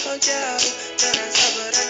kau jauh dengan sabar dan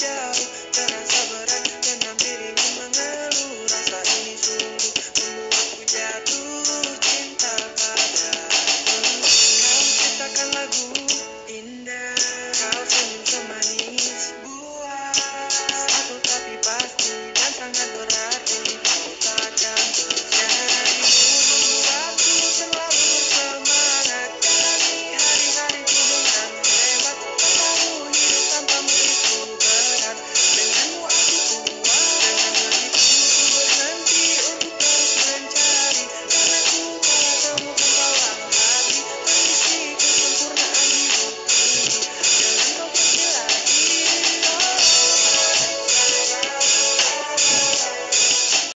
down.